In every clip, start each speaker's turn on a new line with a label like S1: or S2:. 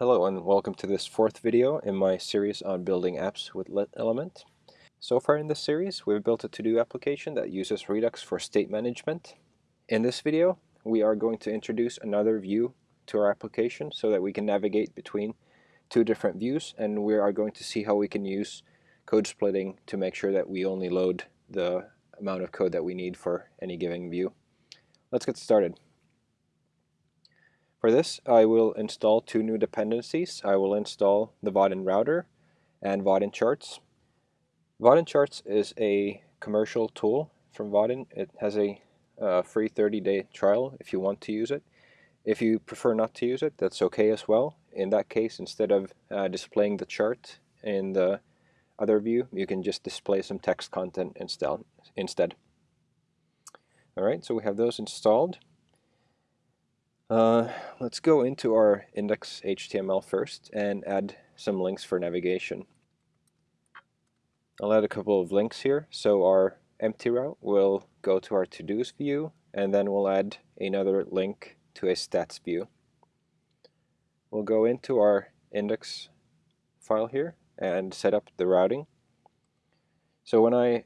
S1: Hello and welcome to this fourth video in my series on building apps with Element. So far in this series we've built a to-do application that uses Redux for state management. In this video we are going to introduce another view to our application so that we can navigate between two different views and we are going to see how we can use code splitting to make sure that we only load the amount of code that we need for any given view. Let's get started. For this, I will install two new dependencies. I will install the Vaadin router and Vaadin charts. Vaadin charts is a commercial tool from Vaadin. It has a uh, free 30-day trial if you want to use it. If you prefer not to use it, that's okay as well. In that case, instead of uh, displaying the chart in the other view, you can just display some text content instead. Alright, so we have those installed. Uh, let's go into our index HTML first and add some links for navigation. I'll add a couple of links here. So our empty route will go to our to-dos view and then we'll add another link to a stats view. We'll go into our index file here and set up the routing. So when I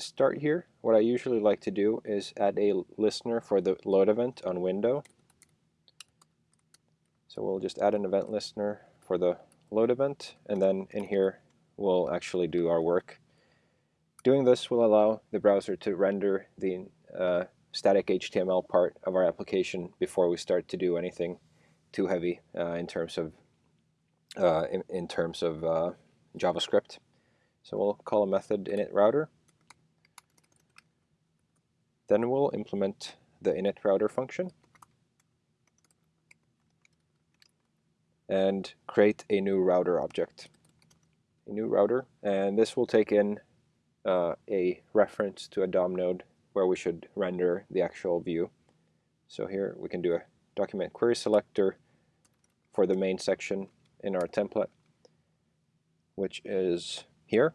S1: start here, what I usually like to do is add a listener for the load event on window so we'll just add an event listener for the load event, and then in here we'll actually do our work. Doing this will allow the browser to render the uh, static HTML part of our application before we start to do anything too heavy uh, in terms of uh, in, in, terms of uh, JavaScript. So we'll call a method init router. Then we'll implement the init router function. And create a new router object. A new router, and this will take in uh, a reference to a DOM node where we should render the actual view. So here we can do a document query selector for the main section in our template, which is here.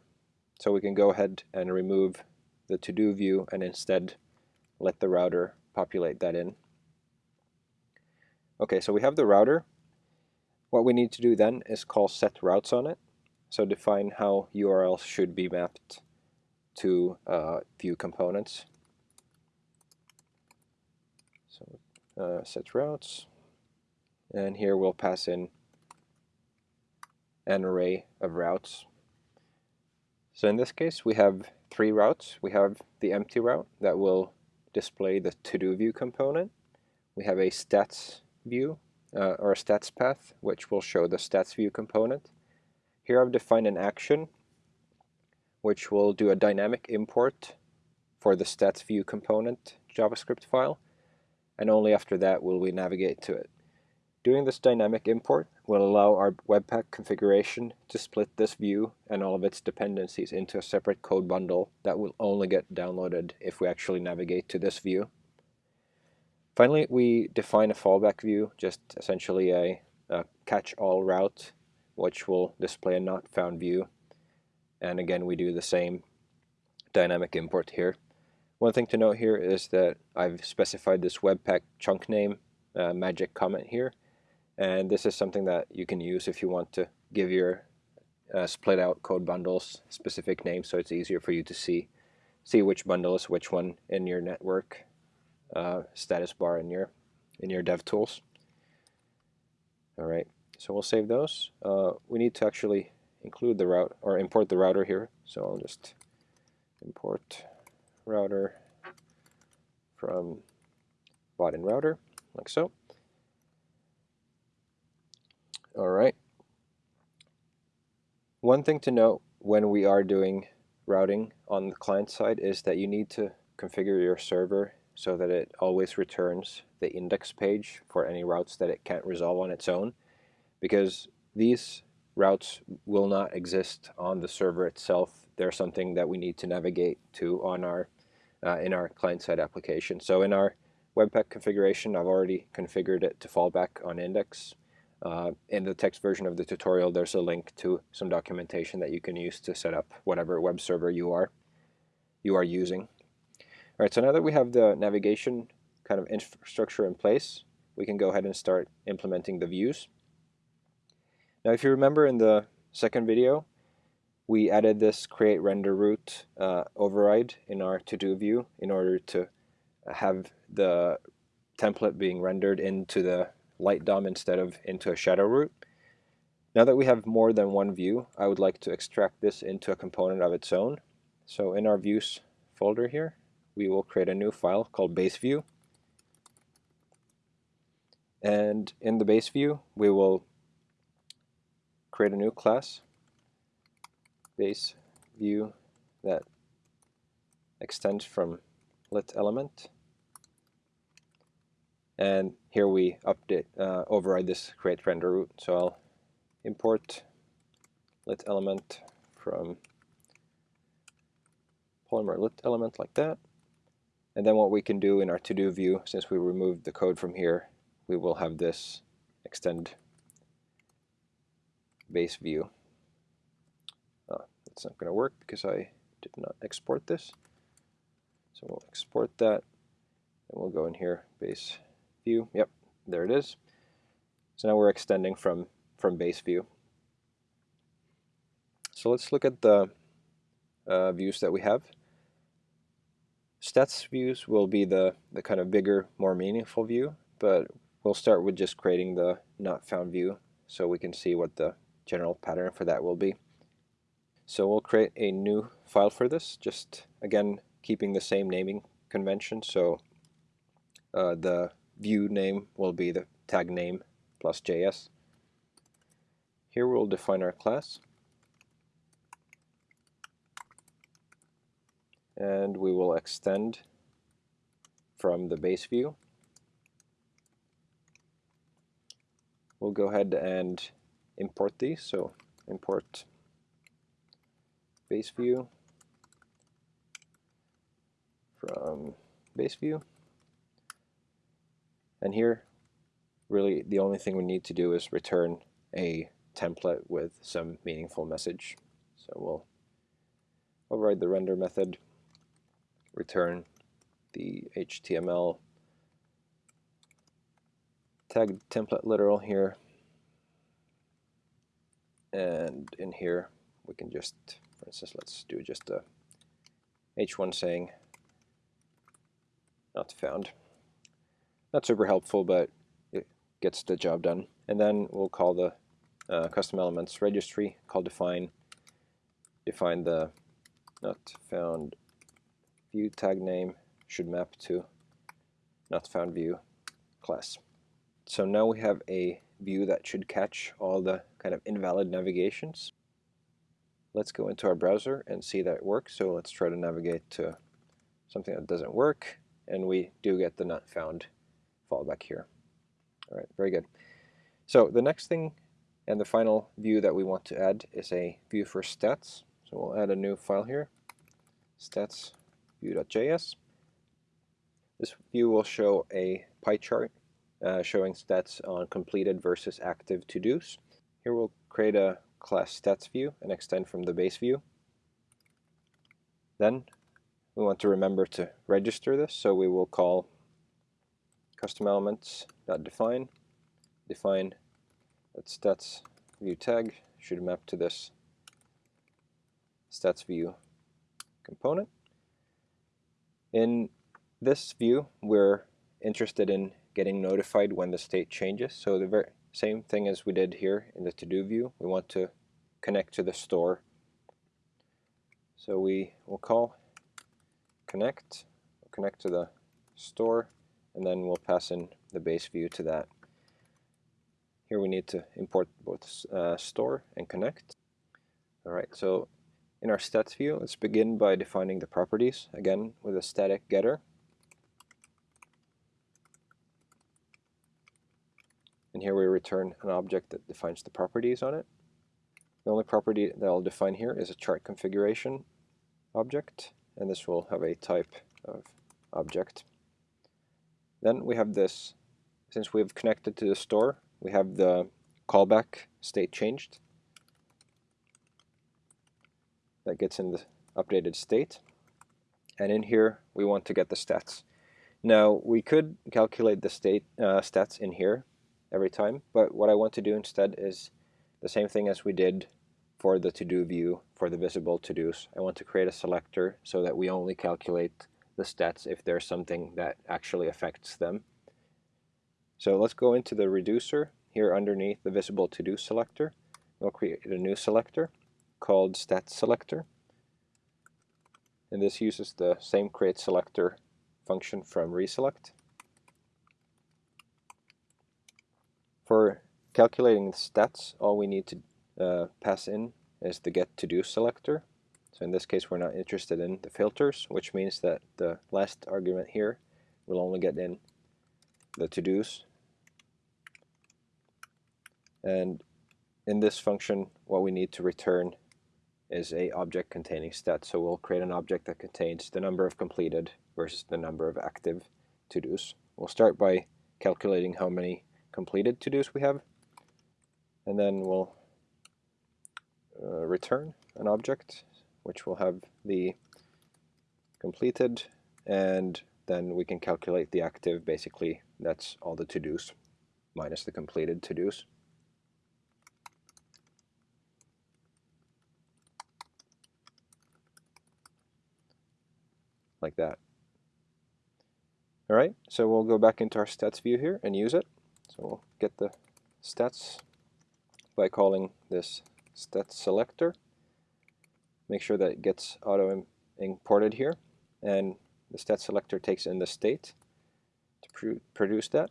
S1: So we can go ahead and remove the to-do view and instead let the router populate that in. Okay, so we have the router what we need to do then is call set routes on it. So define how URLs should be mapped to uh, view components. So uh, set routes, and here we'll pass in an array of routes. So in this case we have three routes. We have the empty route that will display the to-do view component. We have a stats view uh, or a stats path, which will show the stats view component. Here I've defined an action, which will do a dynamic import for the stats view component JavaScript file, and only after that will we navigate to it. Doing this dynamic import will allow our Webpack configuration to split this view and all of its dependencies into a separate code bundle that will only get downloaded if we actually navigate to this view. Finally, we define a fallback view, just essentially a, a catch-all route, which will display a not found view. And again, we do the same dynamic import here. One thing to note here is that I've specified this Webpack chunk name uh, magic comment here. And this is something that you can use if you want to give your uh, split out code bundles specific names so it's easier for you to see see which bundle is which one in your network uh, status bar in your in your DevTools. All right, so we'll save those. Uh, we need to actually include the route or import the router here. So I'll just import router from Vaadin router, like so. All right. One thing to note when we are doing routing on the client side is that you need to configure your server so that it always returns the index page for any routes that it can't resolve on its own because these routes will not exist on the server itself. They're something that we need to navigate to on our uh, in our client-side application. So in our Webpack configuration, I've already configured it to fall back on index. Uh, in the text version of the tutorial, there's a link to some documentation that you can use to set up whatever web server you are you are using. All right, so now that we have the navigation kind of infrastructure in place, we can go ahead and start implementing the views. Now if you remember in the second video, we added this create render root uh, override in our to-do view in order to have the template being rendered into the light DOM instead of into a shadow root. Now that we have more than one view, I would like to extract this into a component of its own. So in our views folder here, we will create a new file called base view. And in the base view, we will create a new class, base view that extends from lit element. And here we update, uh, override this create render root. So I'll import lit element from polymer lit element like that. And then what we can do in our to-do view, since we removed the code from here, we will have this extend base view. Uh, it's not going to work because I did not export this. So we'll export that and we'll go in here, base view. Yep, there it is. So now we're extending from from base view. So let's look at the uh, views that we have. Stats views will be the, the kind of bigger, more meaningful view, but we'll start with just creating the not found view so we can see what the general pattern for that will be. So we'll create a new file for this, just again keeping the same naming convention. So uh, the view name will be the tag name plus JS. Here we'll define our class. And we will extend from the base view. We'll go ahead and import these. So import base view from base view. And here, really the only thing we need to do is return a template with some meaningful message. So we'll override the render method, return the HTML tag template literal here, and in here we can just, for instance, let's do just a h1 saying not found. Not super helpful, but it gets the job done. And then we'll call the uh, custom elements registry call define define the not found view tag name should map to not found view class. So now we have a view that should catch all the kind of invalid navigations. Let's go into our browser and see that it works. So let's try to navigate to something that doesn't work and we do get the not found fallback here. All right, very good. So the next thing and the final view that we want to add is a view for stats. So we'll add a new file here, stats view.js. This view will show a pie chart uh, showing stats on completed versus active to-dos. Here we'll create a class stats view and extend from the base view. Then we want to remember to register this, so we will call custom elements define define that stats view tag should map to this stats view component. In this view, we're interested in getting notified when the state changes. So the very same thing as we did here in the to-do view, we want to connect to the store. So we will call connect, connect to the store, and then we'll pass in the base view to that. Here we need to import both uh, store and connect. Alright, so in our stats view, let's begin by defining the properties, again with a static getter. And here we return an object that defines the properties on it. The only property that I'll define here is a chart configuration object, and this will have a type of object. Then we have this, since we've connected to the store, we have the callback state changed. That gets in the updated state. And in here, we want to get the stats. Now, we could calculate the state uh, stats in here every time, but what I want to do instead is the same thing as we did for the to-do view for the visible to-dos. I want to create a selector so that we only calculate the stats if there's something that actually affects them. So let's go into the reducer here underneath the visible to-do selector. We'll create a new selector called stats selector. And this uses the same create selector function from reselect. For calculating the stats, all we need to uh, pass in is the get to do selector. So in this case, we're not interested in the filters, which means that the last argument here will only get in the to-dos. And in this function, what we need to return is a object containing stats. So we'll create an object that contains the number of completed versus the number of active to-dos. We'll start by calculating how many completed to-dos we have, and then we'll uh, return an object which will have the completed and then we can calculate the active basically that's all the to-dos minus the completed to-dos. Like that. Alright, so we'll go back into our stats view here and use it. So we'll get the stats by calling this stats selector. Make sure that it gets auto imported here and the stats selector takes in the state to pr produce that.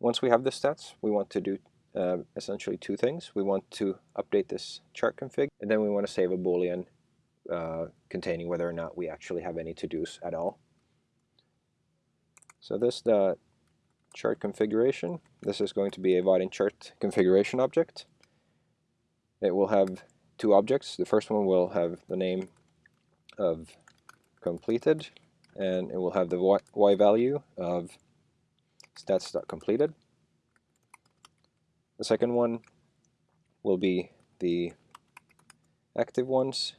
S1: Once we have the stats, we want to do uh, essentially two things. We want to update this chart config and then we want to save a boolean uh, containing whether or not we actually have any to-dos at all. So this the chart configuration. This is going to be a Vaadin chart configuration object. It will have two objects. The first one will have the name of completed and it will have the y, y value of stats.completed. The second one will be the active ones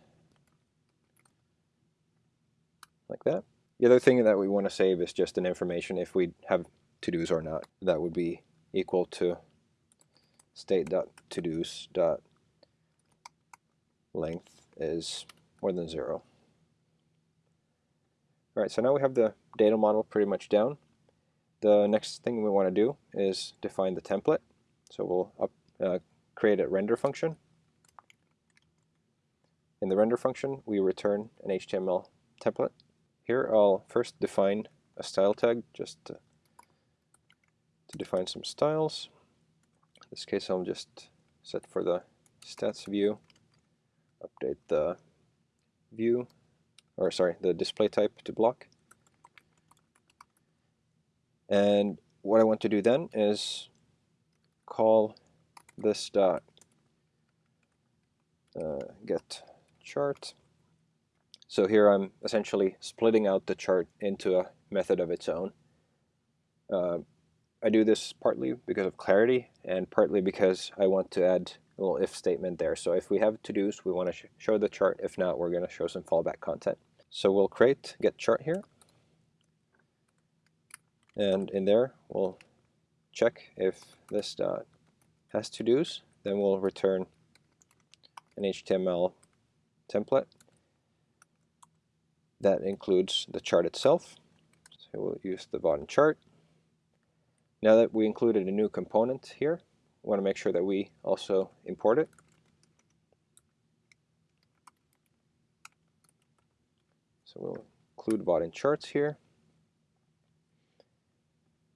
S1: like that. The other thing that we want to save is just an information if we have to-dos or not. That would be equal to state.todos length is more than zero. Alright, so now we have the data model pretty much down. The next thing we want to do is define the template. So we'll up, uh, create a render function. In the render function, we return an HTML template. Here I'll first define a style tag just to, to define some styles. In this case I'll just set for the stats view, update the view, or sorry, the display type to block. And what I want to do then is call this dot uh, get chart so here I'm essentially splitting out the chart into a method of its own. Uh, I do this partly because of clarity and partly because I want to add a little if statement there. So if we have to-dos, we want to sh show the chart. If not, we're going to show some fallback content. So we'll create get chart here. And in there, we'll check if this dot has to-dos. Then we'll return an HTML template that includes the chart itself. So we'll use the Vaadin chart. Now that we included a new component here, we want to make sure that we also import it. So we'll include Vaadin charts here.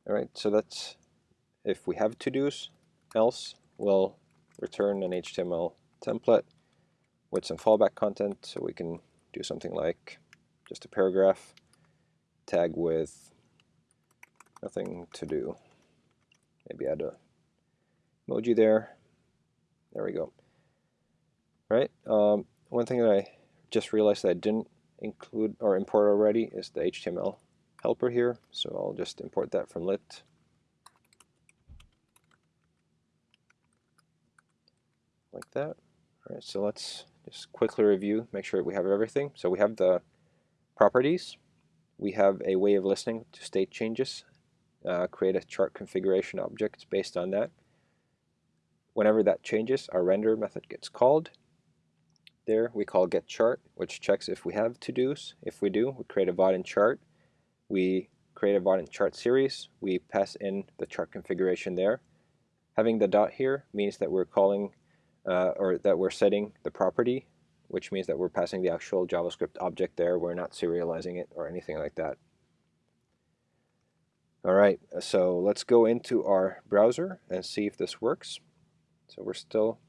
S1: All right, so that's if we have to-dos, else we'll return an HTML template with some fallback content so we can do something like just a paragraph, tag with nothing to do. Maybe add a emoji there. There we go. All right. Um, one thing that I just realized that I didn't include or import already is the HTML helper here. So I'll just import that from lit. Like that. All right, so let's just quickly review, make sure we have everything. So we have the properties, we have a way of listening to state changes, uh, create a chart configuration object based on that. Whenever that changes, our render method gets called. There we call get chart, which checks if we have to-dos. If we do, we create a Vaadin chart. We create a Vaadin chart series. We pass in the chart configuration there. Having the dot here means that we're calling uh, or that we're setting the property, which means that we're passing the actual JavaScript object there. We're not serializing it or anything like that. All right, so let's go into our browser and see if this works. So we're still,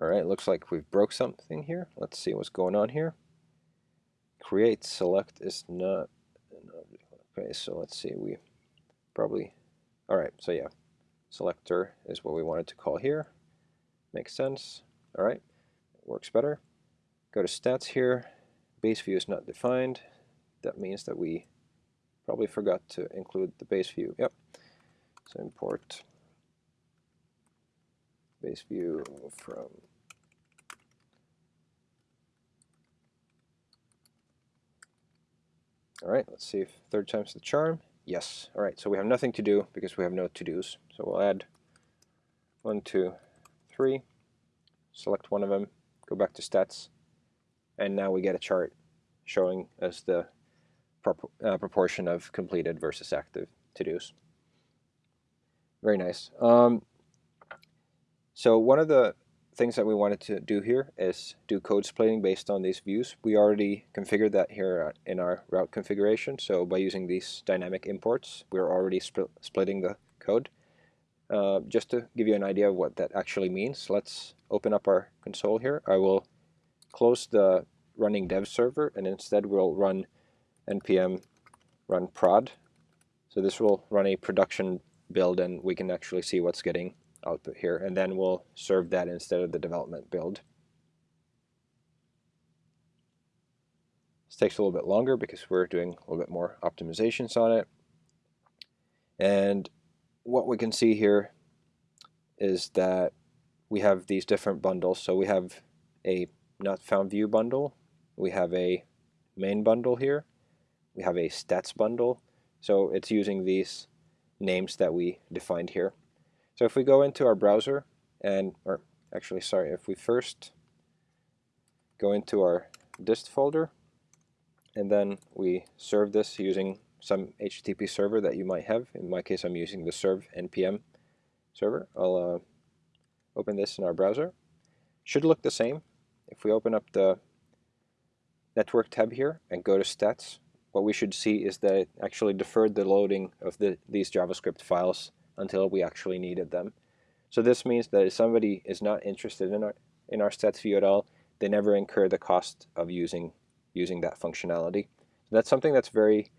S1: all right, looks like we've broke something here. Let's see what's going on here. Create select is not, okay, so let's see, we probably, all right, so yeah, selector is what we wanted to call here. Makes sense. All right, works better. Go to stats here. Base view is not defined. That means that we probably forgot to include the base view. Yep. So import base view from All right, let's see if third time's the charm. Yes. All right, so we have nothing to do because we have no to-dos. So we'll add one, two, three, select one of them, go back to stats, and now we get a chart showing us the uh, proportion of completed versus active to-dos. Very nice. Um, so one of the things that we wanted to do here is do code splitting based on these views. We already configured that here in our route configuration. So by using these dynamic imports, we're already splitting the code. Uh, just to give you an idea of what that actually means, let's open up our console here. I will close the running dev server and instead we'll run npm run prod. So this will run a production build and we can actually see what's getting output here and then we'll serve that instead of the development build. This takes a little bit longer because we're doing a little bit more optimizations on it. And what we can see here is that we have these different bundles. So we have a not found view bundle, we have a main bundle here, we have a stats bundle. So it's using these names that we defined here. So if we go into our browser and, or actually sorry, if we first go into our dist folder and then we serve this using some HTTP server that you might have. In my case, I'm using the serve npm server. I'll uh, open this in our browser. Should look the same. If we open up the network tab here and go to stats, what we should see is that it actually deferred the loading of the, these JavaScript files until we actually needed them. So this means that if somebody is not interested in our, in our stats view at all, they never incur the cost of using, using that functionality. That's something that's very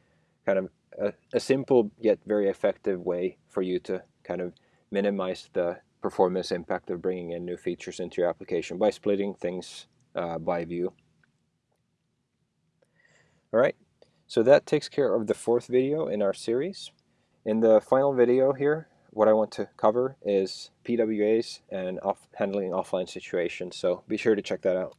S1: kind of a, a simple yet very effective way for you to kind of minimize the performance impact of bringing in new features into your application by splitting things uh, by view. All right, so that takes care of the fourth video in our series. In the final video here, what I want to cover is PWAs and off handling offline situations, so be sure to check that out.